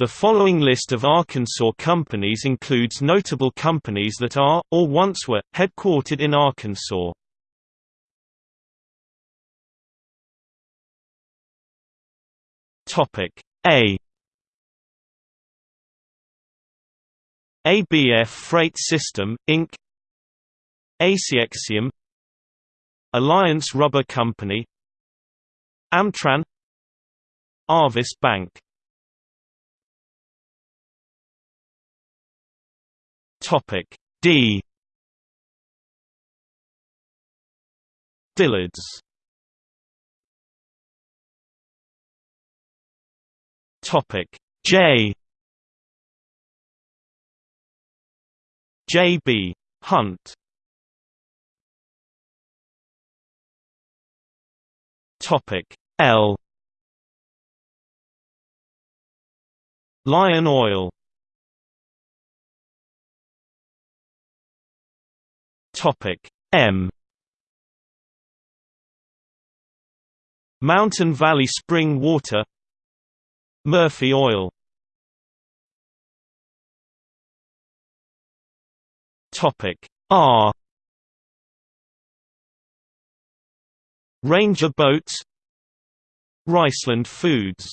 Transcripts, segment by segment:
The following list of Arkansas companies includes notable companies that are, or once were, headquartered in Arkansas. A. ABF Freight System, Inc. Acxiom Alliance Rubber Company. Amtran. Arvest Bank Topic D. Dillard's. Topic J. J B. Hunt. Topic L. Lion Oil Topic M. Mountain Valley Spring Water. Murphy Oil. Topic R. Ranger Boats. Riceland Foods.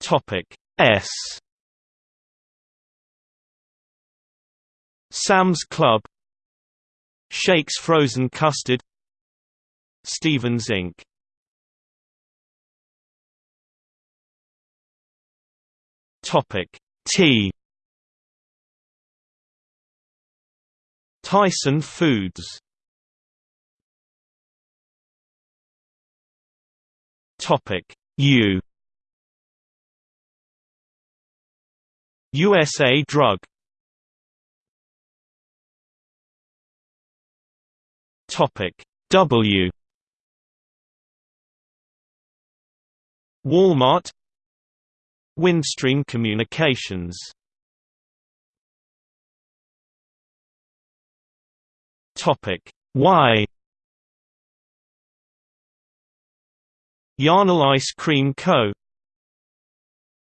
Topic S Sam's Club Shakes Frozen Custard Stephens Inc. Topic T. Tyson Foods. Topic U. USA Drug Topic W. Walmart. Windstream Communications. Topic Y. Yarnell Ice Cream Co